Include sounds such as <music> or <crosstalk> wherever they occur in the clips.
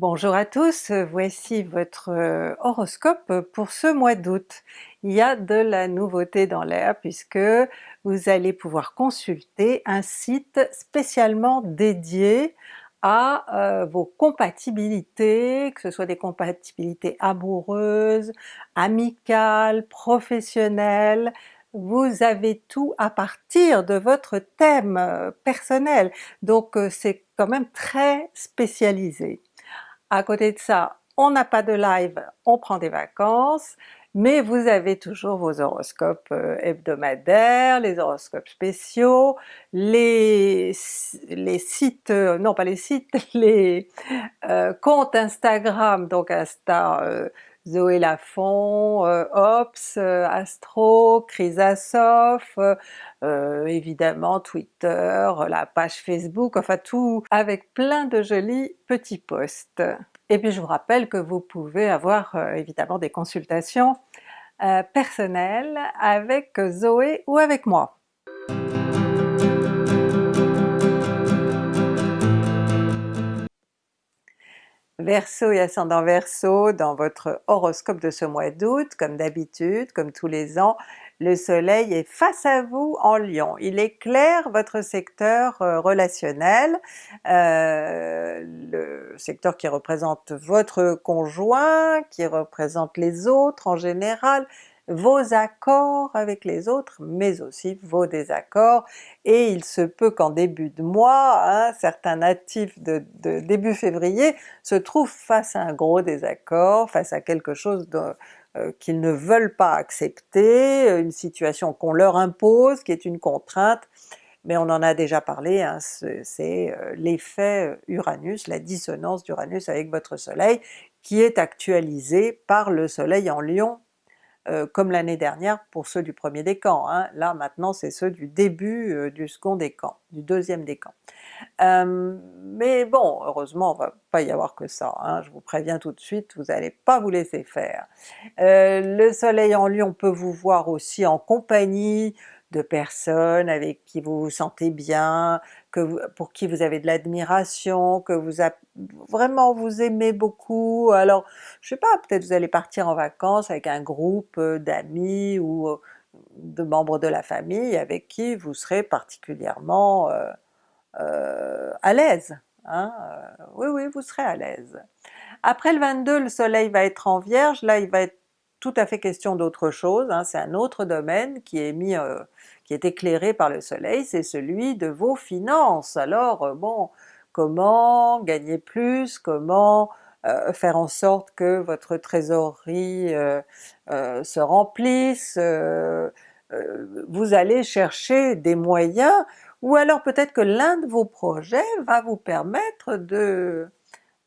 Bonjour à tous, voici votre euh, horoscope pour ce mois d'août. Il y a de la nouveauté dans l'air puisque vous allez pouvoir consulter un site spécialement dédié à euh, vos compatibilités, que ce soit des compatibilités amoureuses, amicales, professionnelles, vous avez tout à partir de votre thème euh, personnel, donc c'est quand même très spécialisé. À côté de ça, on n'a pas de live, on prend des vacances, mais vous avez toujours vos horoscopes euh, hebdomadaires, les horoscopes spéciaux, les, les sites, euh, non pas les sites, <laughs> les euh, comptes Instagram, donc Insta Zoé Lafont, euh, Ops, euh, Astro, Chrysasof, euh, évidemment Twitter, la page Facebook, enfin tout avec plein de jolis petits posts. Et puis je vous rappelle que vous pouvez avoir évidemment des consultations personnelles avec Zoé ou avec moi. Verseau et ascendant Verseau, dans votre horoscope de ce mois d'août, comme d'habitude, comme tous les ans, le soleil est face à vous en Lion. Il éclaire votre secteur euh, relationnel, euh, le secteur qui représente votre conjoint, qui représente les autres en général, vos accords avec les autres, mais aussi vos désaccords, et il se peut qu'en début de mois, certains natifs de, début février se trouvent face à un gros désaccord, face à quelque chose euh, qu'ils ne veulent pas accepter, une situation qu'on leur impose, qui est une contrainte, mais on en a déjà parlé, hein, c'est euh, l'effet Uranus, la dissonance d'Uranus avec votre soleil, qui est actualisé par le soleil en Lion euh, comme l'année dernière pour ceux du premier décan. Hein. Là maintenant c'est ceux du début euh, du second décan, du deuxième décan. Euh, mais bon, heureusement on va pas y avoir que ça, hein. je vous préviens tout de suite, vous n'allez pas vous laisser faire. le soleil en lion peut vous voir aussi en compagnie de personnes avec qui vous vous sentez bien, pour qui vous avez de l'admiration, que vous vraiment vous aimez beaucoup, alors je sais pas, peut-être vous allez partir en vacances avec un groupe euh, d'amis ou euh, de membres de la famille avec qui vous serez particulièrement euh, à l'aise. Hein? oui oui, vous serez à l'aise. Après le 22, le soleil va être en Vierge, là il va être tout à fait question d'autre chose, hein, c'est un autre domaine qui est mis, euh, qui est éclairé par le soleil, c'est celui de vos finances. Alors euh, bon, comment gagner plus, comment euh, faire en sorte que votre trésorerie se remplisse, vous allez chercher des moyens, ou alors peut-être que l'un de vos projets va vous permettre de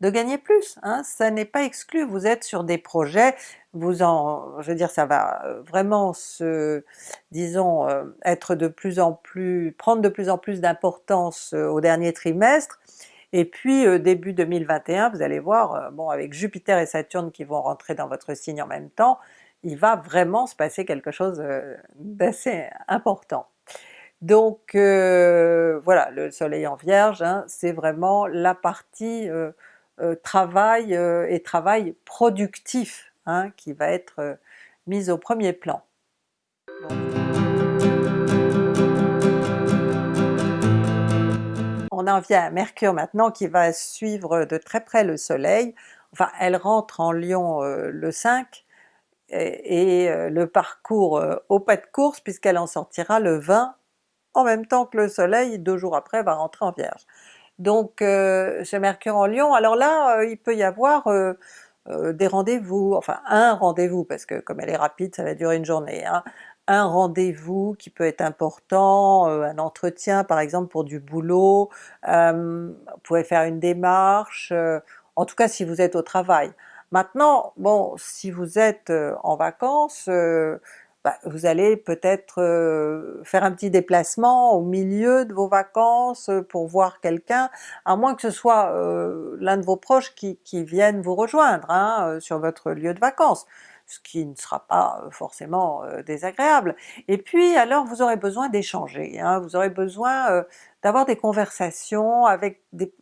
de gagner plus, hein, ça n'est pas exclu, vous êtes sur des projets, vous en, je veux dire ça va euh, vraiment se, disons, euh, être de plus en plus, prendre de plus en plus d'importance euh, au dernier trimestre, et puis début 2021, vous allez voir, bon avec Jupiter et Saturne qui vont rentrer dans votre signe en même temps, il va vraiment se passer quelque chose d'assez important. Donc voilà, le soleil en Vierge, hein, c'est vraiment la partie travail euh, et travail productif hein, qui va être euh, mis au premier plan. On en vient à Mercure maintenant qui va suivre de très près le soleil, enfin elle rentre en Lion le 5, et, le parcours au pas de course puisqu'elle en sortira le 20 en même temps que le soleil, deux jours après va rentrer en Vierge. Donc euh, chez Mercure en Lion, alors là euh, il peut y avoir euh, des rendez-vous, enfin un rendez-vous, parce que comme elle est rapide ça va durer une journée, hein. un rendez-vous qui peut être important, un entretien par exemple pour du boulot, vous pouvez faire une démarche, en tout cas si vous êtes au travail. Maintenant, bon, si vous êtes en vacances, bah, vous allez peut-être euh, faire un petit déplacement au milieu de vos vacances euh, pour voir quelqu'un, à moins que ce soit euh, l'un de vos proches qui, vienne vous rejoindre hein, sur votre lieu de vacances, ce qui ne sera pas forcément désagréable. Et puis alors vous aurez besoin d'échanger, hein, vous aurez besoin d'avoir des conversations avec des,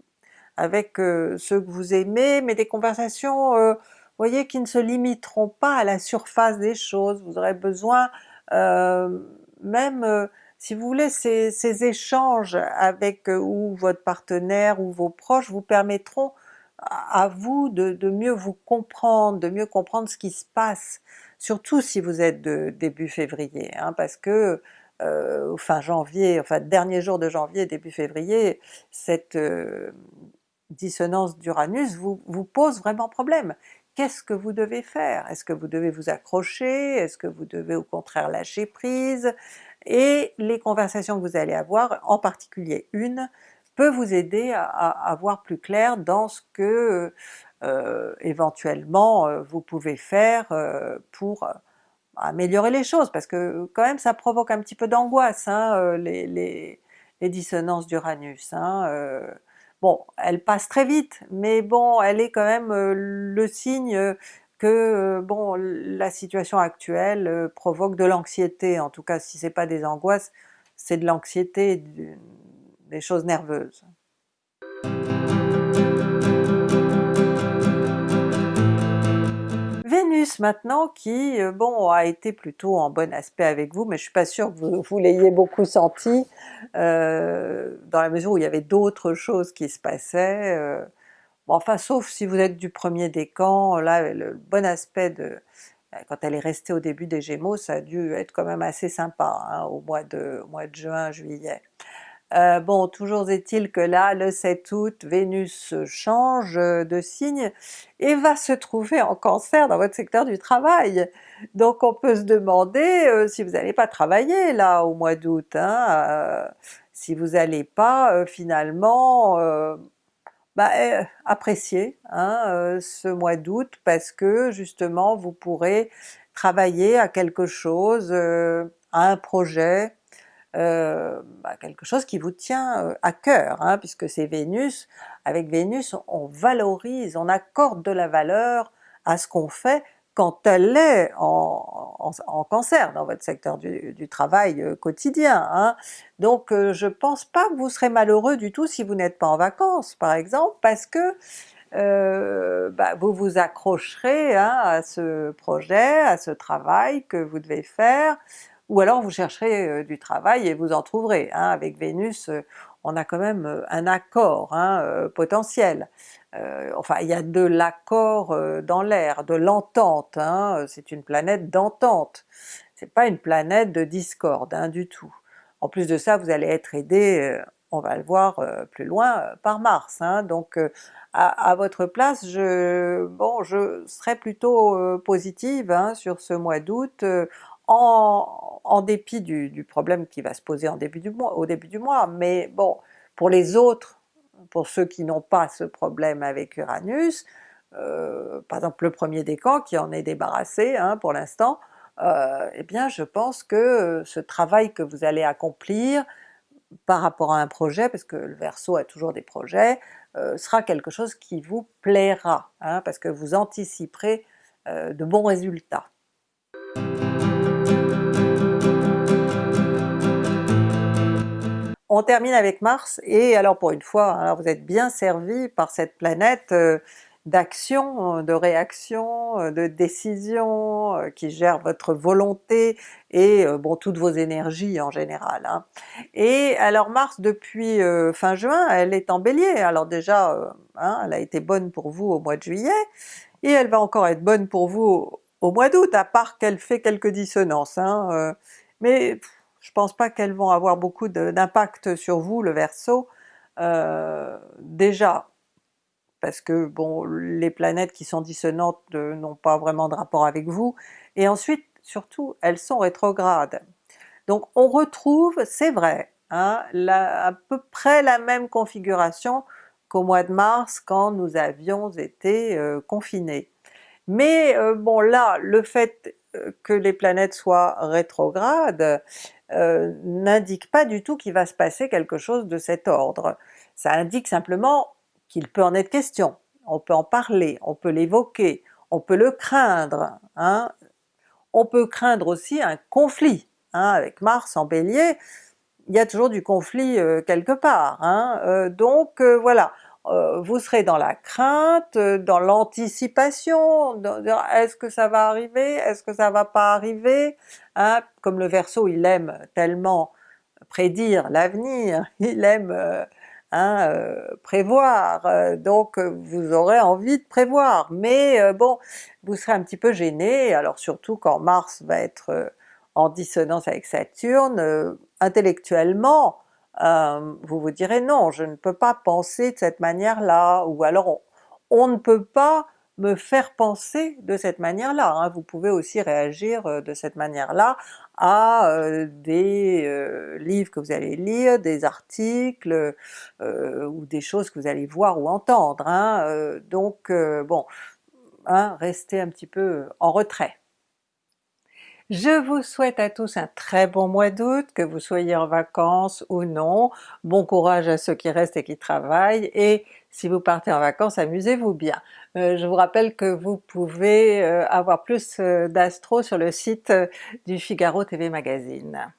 avec ceux que vous aimez, mais des conversations, voyez, qui ne se limiteront pas à la surface des choses, vous aurez besoin même si vous voulez, ces, échanges avec ou votre partenaire ou vos proches vous permettront à vous de, mieux vous comprendre, de mieux comprendre ce qui se passe, surtout si vous êtes de début février, hein, parce que euh, fin janvier, enfin dernier jour de janvier, début février, cette euh, dissonance d'Uranus vous pose vraiment problème. Qu'est-ce que vous devez faire? Est-ce que vous devez vous accrocher? Est-ce que vous devez au contraire lâcher prise? Et les conversations que vous allez avoir, en particulier une, peut vous aider à, voir plus clair dans ce que euh, éventuellement euh, vous pouvez faire euh, pour améliorer les choses, parce que quand même ça provoque un petit peu d'angoisse hein, les, les, dissonances d'Uranus. Hein, bon, elles passent très vite, mais bon, elle est quand même le signe que bon la situation actuelle provoque de l'anxiété, en tout cas si c'est pas des angoisses, c'est de l'anxiété, des choses nerveuses. Vénus maintenant qui, euh, bon, a été plutôt en bon aspect avec vous, mais je suis pas sûre que <laughs> vous, l'ayez beaucoup senti, euh, dans la mesure où il y avait d'autres choses qui se passaient, euh, bon, enfin sauf si vous êtes du premier décan, là le bon aspect de quand elle est restée au début des Gémeaux, ça a dû être quand même assez sympa hein, au mois de juin, juillet. Euh, bon, toujours est-il que là, le 7 août, Vénus change de signe et va se trouver en Cancer dans votre secteur du travail. Donc on peut se demander euh, si vous n'allez pas travailler là au mois d'août, hein, euh, si vous n'allez pas finalement bah, apprécier hein, ce mois d'août parce que justement vous pourrez travailler à quelque chose, à un projet, euh, bah, quelque chose qui vous tient euh, à cœur, hein, puisque c'est Vénus, avec Vénus on valorise, on accorde de la valeur à ce qu'on fait quand elle est en, cancer dans votre secteur du, travail euh, quotidien. Hein. Donc je pense pas que vous serez malheureux du tout si vous n'êtes pas en vacances par exemple, parce que bah, vous vous accrocherez hein, à ce projet, à ce travail que vous devez faire, ou alors vous chercherez euh, du travail et vous en trouverez. Hein. Avec Vénus, euh, on a quand même euh, un accord hein, potentiel. enfin il y a de l'accord dans l'air, de l'entente, hein. c'est une planète d'entente, c'est pas une planète de discorde du tout. En plus de ça, vous allez être aidé, on va le voir plus loin, par Mars, donc à, votre place, je, bon, je serais plutôt positive sur ce mois d'août, en, dépit du, problème qui va se poser au début du mois, mais bon, pour les autres, pour ceux qui n'ont pas ce problème avec Uranus, euh, par exemple le premier décan qui en est débarrassé hein, pour l'instant, euh, eh bien je pense que ce travail que vous allez accomplir par rapport à un projet, parce que le Verseau a toujours des projets, euh, sera quelque chose qui vous plaira, hein, parce que vous anticiperez de bons résultats. On termine avec Mars, et alors pour une fois, alors vous êtes bien servi par cette planète euh, d'action, de réaction, euh, de décision, euh, qui gère votre volonté et bon toutes vos énergies en général. Hein. Et alors Mars depuis fin juin, elle est en Bélier, alors déjà hein, elle a été bonne pour vous au mois de juillet, et elle va encore être bonne pour vous au mois d'août, à part qu'elle fait quelques dissonances. Hein, mais je pense pas qu'elles vont avoir beaucoup d'impact sur vous le Verseau, euh, déjà parce que bon les planètes qui sont dissonantes euh, n'ont pas vraiment de rapport avec vous, et ensuite surtout elles sont rétrogrades. Donc on retrouve, c'est vrai, hein, à peu près la même configuration qu'au mois de mars quand nous avions été euh, confinés. Mais bon là, le fait que les planètes soient rétrogrades, euh, n'indique pas du tout qu'il va se passer quelque chose de cet ordre. Ça indique simplement qu'il peut en être question, on peut en parler, on peut l'évoquer, on peut le craindre. Hein. On peut craindre aussi un conflit, hein. avec Mars en Bélier, il y a toujours du conflit euh, quelque part. Hein. Euh, donc voilà, euh, vous serez dans la crainte, dans l'anticipation, est-ce que ça va arriver, est-ce que ça va pas arriver? Hein? Comme le Verseau il aime tellement prédire l'avenir, <laughs> il aime hein, prévoir, donc vous aurez envie de prévoir, mais bon, vous serez un petit peu gêné, alors surtout quand Mars va être en dissonance avec Saturne, intellectuellement, euh, vous vous direz non, je ne peux pas penser de cette manière-là, ou alors on, ne peut pas me faire penser de cette manière-là. Hein. Vous pouvez aussi réagir euh, de cette manière-là à euh, des livres que vous allez lire, des articles, ou des choses que vous allez voir ou entendre. Hein. donc bon, hein, restez un petit peu en retrait. Je vous souhaite à tous un très bon mois d'août, que vous soyez en vacances ou non, bon courage à ceux qui restent et qui travaillent, et si vous partez en vacances, amusez-vous bien. Euh, je vous rappelle que vous pouvez euh, avoir plus euh, d'astro sur le site du Figaro TV Magazine.